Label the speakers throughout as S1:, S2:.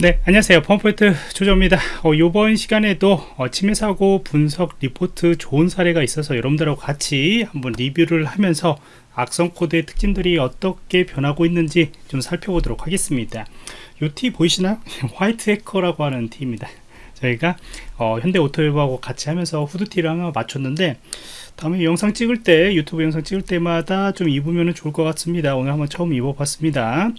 S1: 네 안녕하세요. 펌포인트 조조입니다. 어, 이번 시간에도 어, 침해 사고 분석 리포트 좋은 사례가 있어서 여러분들하고 같이 한번 리뷰를 하면서 악성 코드의 특징들이 어떻게 변하고 있는지 좀 살펴보도록 하겠습니다. 이 티 보이시나요? 화이트 해커라고 하는 티입니다. 저희가 어, 현대오토에버하고 같이 하면서 후드티를 하나 맞췄는데 다음에 영상 찍을 때 유튜브 영상 찍을 때마다 좀 입으면 좋을 것 같습니다. 오늘 한번 처음 입어봤습니다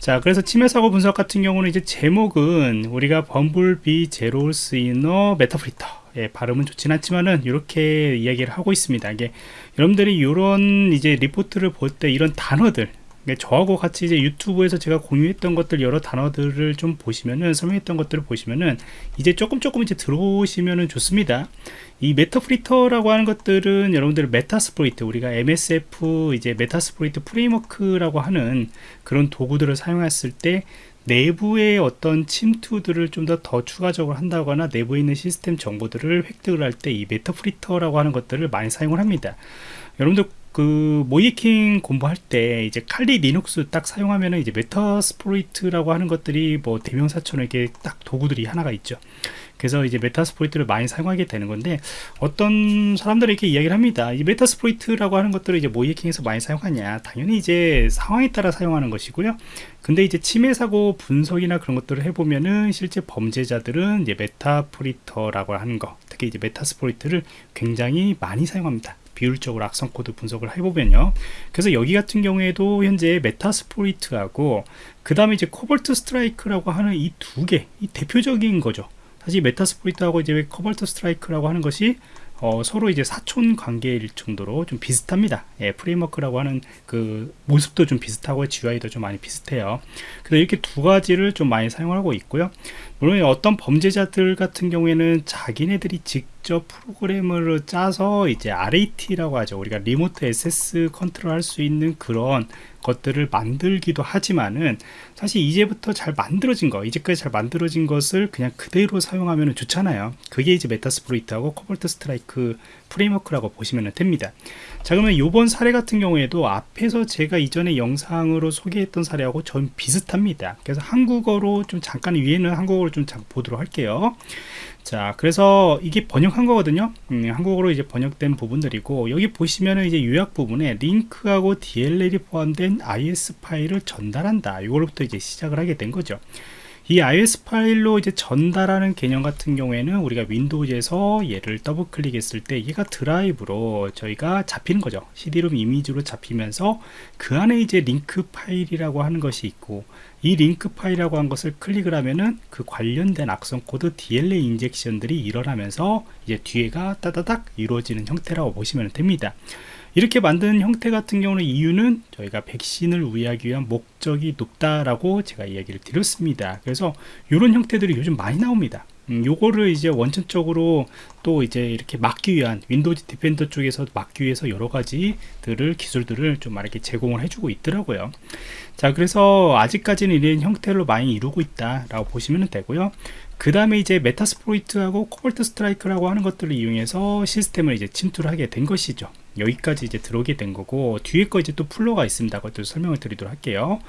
S1: 자 그래서 침해 사고 분석 같은 경우는 이제 제목은 우리가 BumbleBee Zeros in on Meterpreter. 예, 발음은 좋진 않지만은 이렇게 이야기를 하고 있습니다. 이게 여러분들이 이런 이제 리포트를 볼 때 이런 단어들 저하고 같이 이제 유튜브에서 제가 공유했던 것들 여러 단어들을 좀 보시면은 설명했던 것들을 보시면은 이제 조금 조금 이제 들어오시면은 좋습니다 이 Meterpreter라고 하는 것들은 여러분들 Metasploit 우리가 MSF 이제 Metasploit Framework라고 하는 그런 도구들을 사용했을 때 내부의 어떤 침투들을 좀 더 더 추가적으로 한다거나 내부에 있는 시스템 정보들을 획득을 할 때 이 Meterpreter라고 하는 것들을 많이 사용을 합니다. 여러분들 그 모의해킹 공부할 때 이제 Kali Linux 딱 사용하면은 이제 Metasploit이라고 하는 것들이 뭐 대명사처럼 이렇게 딱 도구들이 하나가 있죠 그래서 이제 Metasploit를 많이 사용하게 되는 건데 어떤 사람들이 이렇게 이야기를 합니다. 이 Metasploit이라고 하는 것들을 이제 모의해킹에서 많이 사용하냐. 당연히 이제 상황에 따라 사용하는 것이고요. 근데 이제 침해 사고 분석이나 그런 것들을 해보면은 실제 범죄자들은 이제 Meterpreter라고 하는 거 특히 이제 Metasploit를 굉장히 많이 사용합니다. 비율적으로 악성 코드 분석을 해보면요. 그래서 여기 같은 경우에도 현재 Metasploit하고 그 다음에 이제 Cobalt Strike라고 하는 이 두 개 이 대표적인 거죠 사실 Metasploit하고 이제 Cobalt Strike라고 하는 것이 어, 서로 이제 사촌 관계일 정도로 좀 비슷합니다. 예, 프레임워크라고 하는 그 모습도 좀 비슷하고 GUI도 좀 많이 비슷해요. 그래서 이렇게 두 가지를 좀 많이 사용하고 있고요. 물론 어떤 범죄자들 같은 경우에는 자기네들이 직접 프로그램을 짜서 이제 RAT라고 하죠. 우리가 remote access control 할 수 있는 그런 것들을 만들기도 하지만은 사실 이제부터 잘 만들어진 거 이제까지 잘 만들어진 것을 그냥 그대로 사용하면 좋잖아요. 그게 이제 Metasploit하고 Cobalt Strike 프레임워크라고 보시면 됩니다. 자 그러면 이번 사례 같은 경우에도 앞에서 제가 이전에 영상으로 소개했던 사례하고 전 비슷합니다. 그래서 한국어로 좀 잠깐 위에는 한국어로 좀 보도록 할게요 자 그래서 이게 번역한 거거든요. 음, 한국어로 이제 번역된 부분들이고 여기 보시면은 이제 요약 부분에 링크하고 DLL이 포함된 ISO 파일을 전달한다. 이걸로부터 이제 시작을 하게 된 거죠. 이 ISO 파일로 이제 전달하는 개념 같은 경우에는 우리가 윈도우에서 얘를 더블 클릭했을 때 얘가 드라이브로 저희가 잡히는 거죠. CD-ROM 이미지로 잡히면서 그 안에 이제 링크 파일이라고 하는 것이 있고 이 링크 파일이라고 한 것을 클릭을 하면은 그 관련된 악성 코드 DLL 인젝션들이 일어나면서 이제 뒤에가 따다닥 이루어지는 형태라고 보시면 됩니다 이렇게 만든 형태 같은 경우는 이유는 저희가 백신을 우회하기 위한 목적이 높다라고 제가 이야기를 드렸습니다. 그래서 이런 형태들이 요즘 많이 나옵니다. 음, 요거를 이제 원천적으로 또 이제 이렇게 막기 위한 윈도우 Defender 쪽에서 막기 위해서 여러 가지들을 기술들을 좀 이렇게 제공을 해주고 있더라고요. 자 그래서 아직까지는 이런 형태로 많이 이루고 있다라고 보시면 되고요. 그 다음에 이제 Metasploit하고 Cobalt Strike라고 하는 것들을 이용해서 시스템을 이제 침투를 하게 된 것이죠. 여기까지 이제 들어오게 된 거고 뒤에 거 이제 또 flow가 있습니다. 그것도 설명을 드리도록 할게요.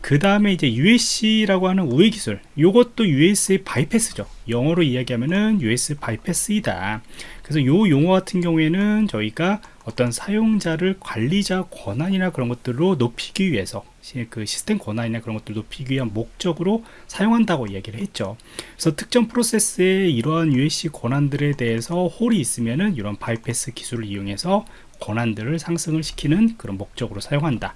S1: 그 다음에 이제 UAC라고 하는 우회 기술. 이것도 UAC bypass죠. 영어로 이야기하면은 UAC bypass이다. 그래서 요 용어 같은 경우에는 저희가 어떤 사용자를 관리자 권한이나 그런 것들로 높이기 위해서 그 시스템 권한이나 그런 것들 높이기 위한 목적으로 사용한다고 얘기를 했죠. 그래서 특정 프로세스의 이러한 UAC 권한들에 대해서 hole이 있으면은 이런 바이패스 기술을 이용해서 권한들을 상승을 시키는 그런 목적으로 사용한다.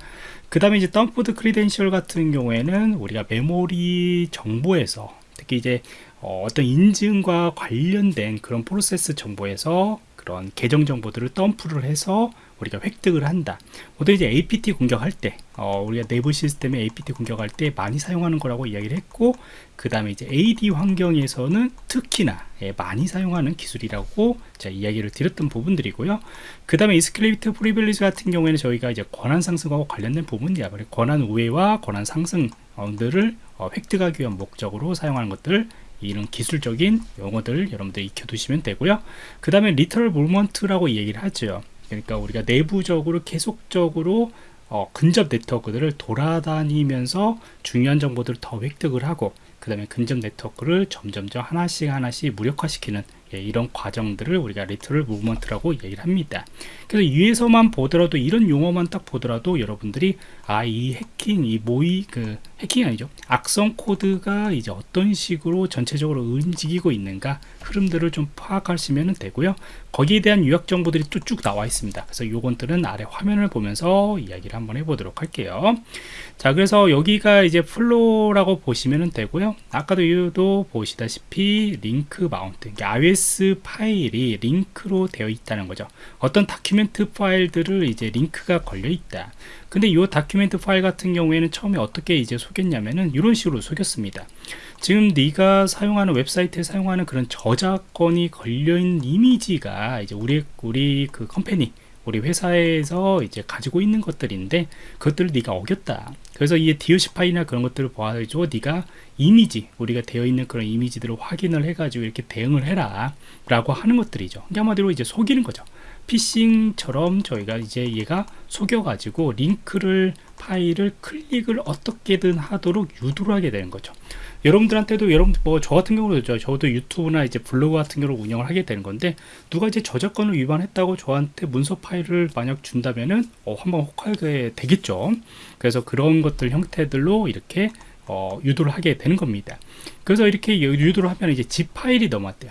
S1: 그 다음에 이제 dumped credential 같은 경우에는 우리가 메모리 정보에서 특히 이제 어, 떤 인증과 관련된 그런 프로세스 정보에서 그런 계정 정보들을 dump를 해서 우리가 획득을 한다. 보통 이제 APT 공격할 때 어, 우리가 내부 시스템에 APT 공격할 때 많이 사용하는 거라고 이야기를 했고 그 다음에 이제 AD 환경에서는 특히나 예, 많이 사용하는 기술이라고 이야기를 드렸던 부분들이고요. 그 다음에 escalate privilege 같은 경우에는 저희가 이제 권한 상승하고 관련된 부분이야. 권한 우회와 권한 상승들을 어, 획득하기 위한 목적으로 사용하는 것들 이런 기술적인 용어들 여러분들 익혀두시면 되고요. 그 다음에 lateral movement라고 얘기를 하죠 그러니까 우리가 내부적으로 계속적으로 어, 근접 네트워크들을 돌아다니면서 중요한 정보들을 더 획득을 하고 그 다음에 근접 네트워크를 점점점 하나씩 하나씩 무력화시키는 예, 이런 과정들을 우리가 lateral movement라고 얘기를 합니다. 그래서 위에서만 보더라도 이런 용어만 딱 보더라도 여러분들이 아 이 해킹 이 모의 그 해킹이 아니죠. 악성 코드가 이제 어떤 식으로 전체적으로 움직이고 있는가 흐름들을 좀 파악하시면 되고요. 거기에 대한 요약 정보들이 또 쭉 나와 있습니다. 그래서 요것들은 아래 화면을 보면서 이야기를 한번 해보도록 할게요. 자 그래서 여기가 이제 flow라고 보시면 되고요. 아까도 유도 보시다시피 링크 mount ISO 파일이 링크로 되어 있다는 거죠. 어떤 document 파일들을 이제 링크가 걸려 있다. 근데 이 document 파일 같은 경우에는 처음에 어떻게 이제 속였냐면은 이런 식으로 속였습니다. 지금 네가 사용하는 웹사이트에 사용하는 그런 저작권이 걸려있는 이미지가 이제 우리 우리 그 company 우리 회사에서 이제 가지고 있는 것들인데 그것들을 네가 어겼다. 그래서 이 디오시 파일이나 그런 것들을 봐가지고 네가 이미지 우리가 되어 있는 그런 이미지들을 확인을 해 가지고 이렇게 대응을 해라. 라고 하는 것들이죠. 한마디로 이제 속이는 거죠. 피싱처럼 저희가 이제 얘가 속여 가지고 링크를 파일을 클릭을 어떻게든 하도록 유도를 하게 되는 거죠. 여러분들한테도 여러분 뭐 저 같은 경우도 저도 유튜브나 이제 블로그 같은 경우를 운영을 하게 되는 건데 누가 이제 저작권을 위반했다고 저한테 문서 파일을 만약 준다면은 어, 한번 혹하게 되겠죠. 그래서 그런 것들 형태들로 이렇게 어, 유도를 하게 되는 겁니다. 그래서 이렇게 유도를 하면 이제 zip 파일이 넘어왔대요.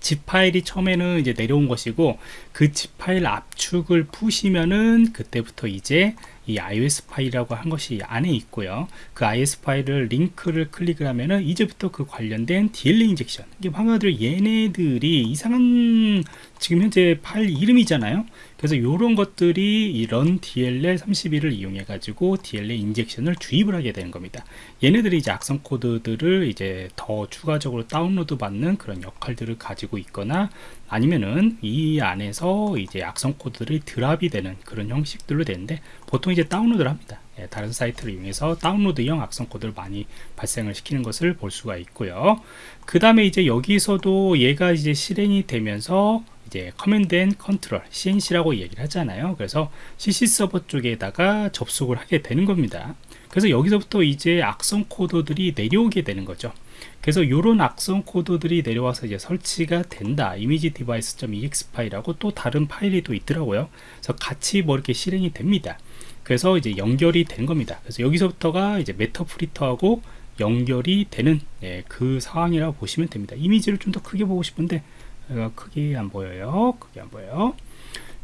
S1: zip 파일이 처음에는 이제 내려온 것이고 그 zip 파일 압축을 푸시면은 그때부터 이제 이 ISO 파일이라고 한 것이 안에 있고요. 그 ISO 파일을 링크를 클릭을 하면은 이제부터 그 관련된 DLL injection. 이게 방금들 얘네들이 이상한 지금 현재 파일 이름이잖아요. 그래서 이런 것들이 이런 DLL 31을 이용해 가지고 DLL 인젝션을 주입을 하게 되는 겁니다. 얘네들이 이제 악성 코드들을 이제 더 추가적으로 다운로드 받는 그런 역할들을 가지고 있거나 아니면은 이 안에서 이제 악성 코드들이 drop이 되는 그런 형식들로 되는데 보통 이제 다운로드를 합니다. 예, 다른 사이트를 이용해서 다운로드형 악성 코드를 많이 발생을 시키는 것을 볼 수가 있고요. 그 다음에 이제 여기서도 얘가 이제 실행이 되면서 이제 command and control C&C라고 얘기를 하잖아요. 그래서 C&C 서버 쪽에다가 접속을 하게 되는 겁니다. 그래서 여기서부터 이제 악성 코드들이 내려오게 되는 거죠. 그래서 이런 악성 코드들이 내려와서 이제 설치가 된다. image device.exe 파일하고 또 다른 파일이 또 있더라고요. 그래서 같이 뭐 이렇게 실행이 됩니다. 그래서 이제 연결이 된 겁니다. 그래서 여기서부터가 이제 Meterpreter하고 연결이 되는 예, 그 상황이라고 보시면 됩니다. 이미지를 좀 더 크게 보고 싶은데 크게 안 보여요. 크게 안 보여요.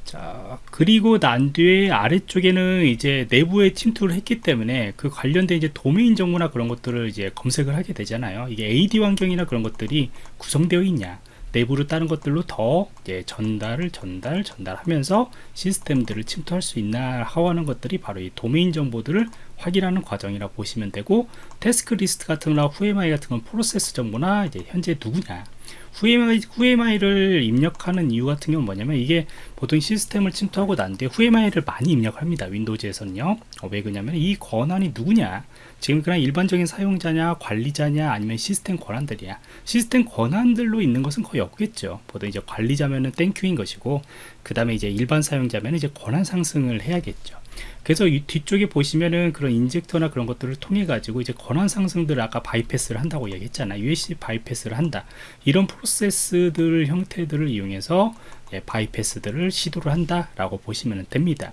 S1: 자 그리고 난 뒤에 아래쪽에는 이제 내부에 침투를 했기 때문에 그 관련된 이제 도메인 정보나 그런 것들을 이제 검색을 하게 되잖아요. 이게 AD 환경이나 그런 것들이 구성되어 있냐 내부로 다른 것들로 더 이제 전달을 전달 전달하면서 시스템들을 침투할 수 있나 하는 것들이 바로 이 도메인 정보들을 확인하는 과정이라고 보시면 되고 tasklist 같은 거나 whoami 같은 건 프로세스 정보나 이제 현재 누구냐. whoami, whoami를 입력하는 이유 같은 경우는 뭐냐면 이게 보통 시스템을 침투하고 난 뒤에 whoami를 많이 입력합니다 Windows에서는요. 어, 왜 그러냐면 이 권한이 누구냐. 지금 그냥 일반적인 사용자냐 관리자냐 아니면 시스템 권한들이냐. 시스템 권한들로 있는 것은 거의 없겠죠. 보통 이제 관리자면은 thank you인 것이고 그 다음에 이제 일반 사용자면 이제 권한 상승을 해야겠죠 그래서 이 뒤쪽에 보시면은 그런 injector나 그런 것들을 통해 가지고 이제 권한 상승들을 아까 bypass를 한다고 얘기했잖아 UAC bypass를 한다. 이런 프로세스들 형태들을 이용해서 예, bypass들을 시도를 한다 라고 보시면 됩니다.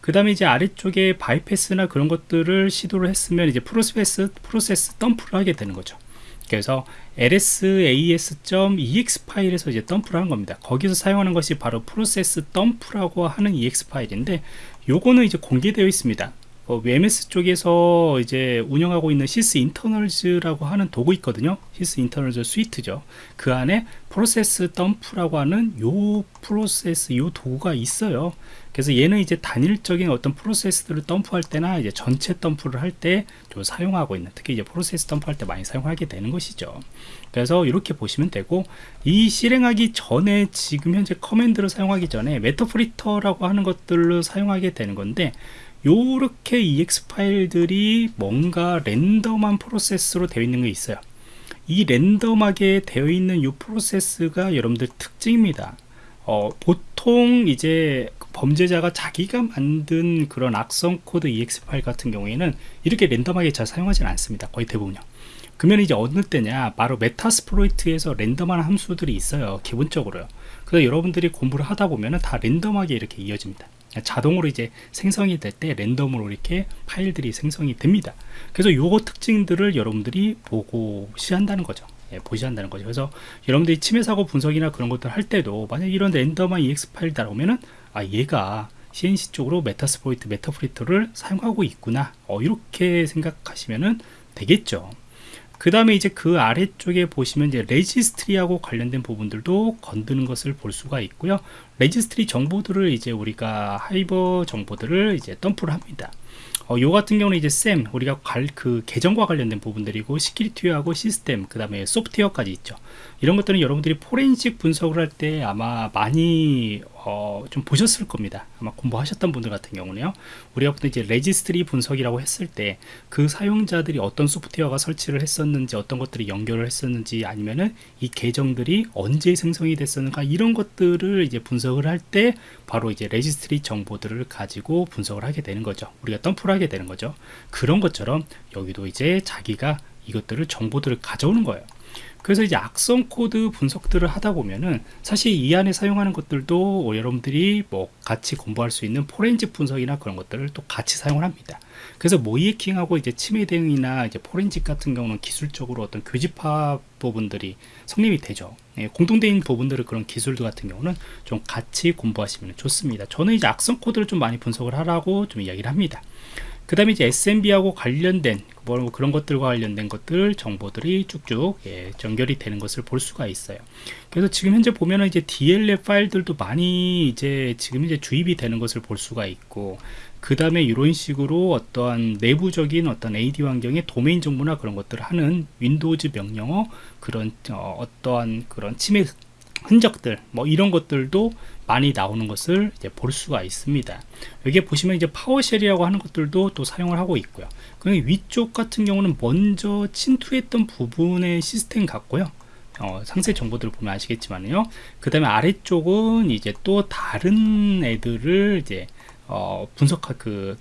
S1: 그 다음에 이제 아래쪽에 bypass나 그런 것들을 시도를 했으면 이제 프로세스 프로세스 덤프를 하게 되는 거죠 그래서 lsass.exe 파일에서 이제 덤프를 하는 겁니다. 거기서 사용하는 것이 바로 프로세스 덤프라고 하는 exe 파일인데 요거는 이제 공개되어 있습니다 어, MS 쪽에서 이제 운영하고 있는 Sysinternals라고 하는 도구 있거든요. Sysinternals Suite죠. 그 안에 프로세스 덤프라고 하는 요 프로세스 요 도구가 있어요. 그래서 얘는 이제 단일적인 어떤 프로세스들을 덤프할 때나 이제 전체 덤프를 할 때 좀 사용하고 있는 특히 이제 프로세스 덤프할 때 많이 사용하게 되는 것이죠. 그래서 이렇게 보시면 되고 이 실행하기 전에 지금 현재 command를 사용하기 전에 Meterpreter라고 하는 것들을 사용하게 되는 건데 요렇게 EXE 파일들이 뭔가 random한 프로세스로 되어 있는 게 있어요. 이 random하게 되어 있는 이 프로세스가 여러분들 특징입니다. 어, 보통 이제 범죄자가 자기가 만든 그런 악성 코드 exe 파일 같은 경우에는 이렇게 random하게 잘 사용하지는 않습니다. 거의 대부분요. 그러면 이제 어느 때냐 바로 Metasploit에서 random한 함수들이 있어요 기본적으로요. 그래서 여러분들이 공부를 하다 보면은 다 random하게 이렇게 이어집니다 자동으로 이제 생성이 될 때 random으로 이렇게 파일들이 생성이 됩니다. 그래서 요거 특징들을 여러분들이 보셔야 한다는 거죠. 예, 보셔야 한다는 거죠. 그래서 여러분들이 침해 사고 분석이나 그런 것들 할 때도 만약 이런 랜덤한 ex 파일 나오면은 아 얘가 C&C 쪽으로 Metasploit Meterpreter를 사용하고 있구나. 어, 이렇게 생각하시면은 되겠죠 그 다음에 이제 그 아래쪽에 보시면 이제 registry하고 관련된 부분들도 건드는 것을 볼 수가 있고요. registry 정보들을 이제 우리가 hive 정보들을 이제 덤프를 합니다. 어, 요 같은 경우는 이제 SAM 우리가 갈, 그 계정과 관련된 부분들이고 security하고 시스템 그 다음에 소프트웨어까지 있죠. 이런 것들은 여러분들이 포렌식 분석을 할 때 아마 많이 어, 좀 보셨을 겁니다. 아마 공부하셨던 분들 같은 경우는요. 우리가 보통 이제 registry 분석이라고 했을 때 그 사용자들이 어떤 소프트웨어가 설치를 했었는지 어떤 것들이 연결을 했었는지 아니면은 이 계정들이 언제 생성이 됐었는가 이런 것들을 이제 분석을 할 때 바로 이제 registry 정보들을 가지고 분석을 하게 되는 거죠. 우리가 덤프를 하게 되는 거죠. 그런 것처럼 여기도 이제 자기가 이것들을 정보들을 가져오는 거예요 그래서 이제 악성 코드 분석들을 하다 보면은 사실 이 안에 사용하는 것들도 여러분들이 뭐 같이 공부할 수 있는 포렌식 분석이나 그런 것들을 또 같이 사용을 합니다. 그래서 모의해킹하고 이제 침해 대응이나 이제 포렌식 같은 경우는 기술적으로 어떤 교집합 부분들이 성립이 되죠. 예, 공통된 부분들을 그런 기술들 같은 경우는 좀 같이 공부하시면 좋습니다. 저는 이제 악성 코드를 좀 많이 분석을 하라고 좀 이야기를 합니다. 그 다음에 이제 SMB하고 관련된 뭐 그런 것들과 관련된 것들 정보들이 쭉쭉 예, 연결이 되는 것을 볼 수가 있어요. 그래서 지금 현재 보면은 이제 DLL 파일들도 많이 이제 지금 이제 주입이 되는 것을 볼 수가 있고 그 다음에 이런 식으로 어떠한 내부적인 어떤 AD 환경의 도메인 정보나 그런 것들을 하는 Windows 명령어 그런 어, 어떠한 그런 침해 흔적들 뭐 이런 것들도 많이 나오는 것을 이제 볼 수가 있습니다. 여기에 보시면 이제 PowerShell이라고 하는 것들도 또 사용을 하고 있고요. 그 위쪽 같은 경우는 먼저 침투했던 부분의 시스템 같고요. 어, 상세 정보들을 보면 아시겠지만요. 그 다음에 아래쪽은 이제 또 다른 애들을 이제 어, 분석할 그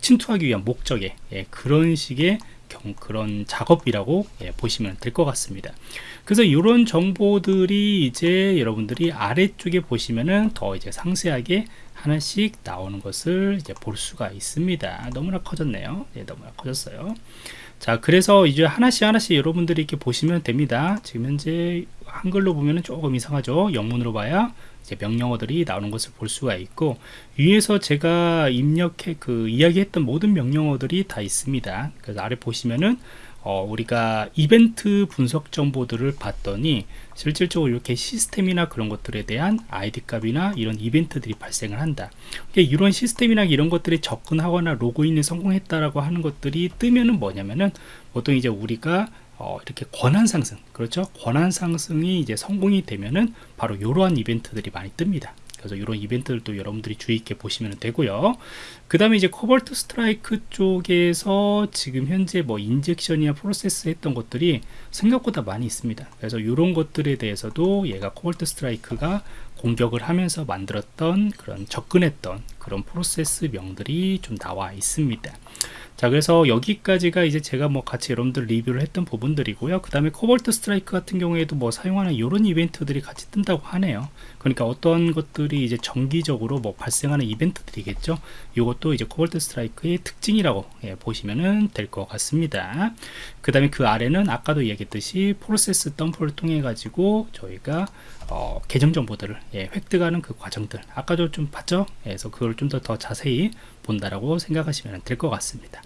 S1: 침투하기 위한 목적의 예, 그런 식의 경, 그런 작업이라고 예, 보시면 될 것 같습니다. 그래서 이런 정보들이 이제 여러분들이 아래쪽에 보시면은 더 이제 상세하게 하나씩 나오는 것을 이제 볼 수가 있습니다. 너무나 커졌네요. 네, 너무나 커졌어요. 자 그래서 이제 하나씩 하나씩 여러분들이 이렇게 보시면 됩니다. 지금 현재 한글로 보면은 조금 이상하죠? 영문으로 봐야 이제 명령어들이 나오는 것을 볼 수가 있고 위에서 제가 입력해 그 이야기했던 모든 명령어들이 다 있습니다. 그래서 아래 보시면은 어, 우리가 이벤트 분석 정보들을 봤더니 실질적으로 이렇게 시스템이나 그런 것들에 대한 아이디 값이나 이런 이벤트들이 발생을 한다. 그러니까 이런 시스템이나 이런 것들이 접근하거나 로그인에 성공했다라고 하는 것들이 뜨면은 뭐냐면은 보통 이제 우리가 어, 이렇게 권한 상승 그렇죠? 권한 상승이 이제 성공이 되면은 바로 이러한 이벤트들이 많이 뜹니다. 그래서 이런 이벤트들도 여러분들이 주의 있게 보시면 되고요. 그 다음에 이제 Cobalt Strike 쪽에서 지금 현재 뭐 injection이나 프로세스 했던 것들이 생각보다 많이 있습니다. 그래서 이런 것들에 대해서도 얘가 Cobalt Strike가 공격을 하면서 만들었던 그런 접근했던 그런 프로세스 명들이 좀 나와 있습니다 자 그래서 여기까지가 이제 제가 뭐 같이 여러분들 리뷰를 했던 부분들이고요. 그 다음에 Cobalt Strike 같은 경우에도 뭐 사용하는 이런 이벤트들이 같이 뜬다고 하네요. 그러니까 어떤 것들이 이제 정기적으로 뭐 발생하는 이벤트들이겠죠? 이것도 이제 코볼트 스트라이크의 특징이라고 예, 보시면 될것 같습니다. 그 다음에 그 아래는 아까도 이야기했듯이 프로세스 덤프를 통해 가지고 저희가 어, 계정 정보들을 예, 획득하는 그 과정들. 아까도 좀 봤죠? 예, 그래서 그걸 좀 더 더 자세히 본다라고 생각하시면 될 것 같습니다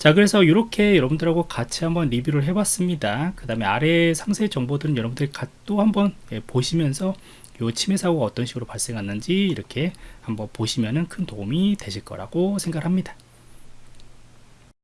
S1: 자 그래서 이렇게 여러분들하고 같이 한번 리뷰를 해봤습니다. 그 다음에 아래 상세 정보들은 여러분들이 또 한번 예, 보시면서 요 침해 사고가 어떤 식으로 발생했는지 이렇게 한번 보시면은 큰 도움이 되실 거라고 생각합니다